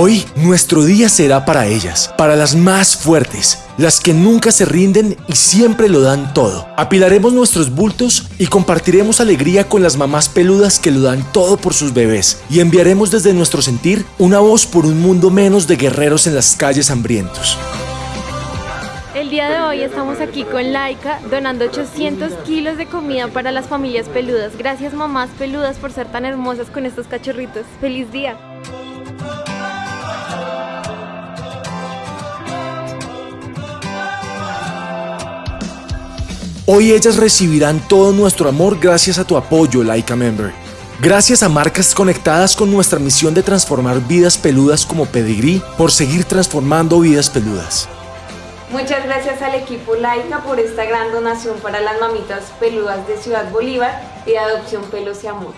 Hoy nuestro día será para ellas, para las más fuertes, las que nunca se rinden y siempre lo dan todo. Apilaremos nuestros bultos y compartiremos alegría con las mamás peludas que lo dan todo por sus bebés y enviaremos desde nuestro sentir una voz por un mundo menos de guerreros en las calles hambrientos. El día de hoy estamos aquí con Laika donando 800 kilos de comida para las familias peludas. Gracias mamás peludas por ser tan hermosas con estos cachorritos. ¡Feliz día! Hoy ellas recibirán todo nuestro amor gracias a tu apoyo, Laika Member. Gracias a marcas conectadas con nuestra misión de transformar vidas peludas como Pedigrí por seguir transformando vidas peludas. Muchas gracias al equipo Laika por esta gran donación para las mamitas peludas de Ciudad Bolívar y de Adopción Pelos y Amor.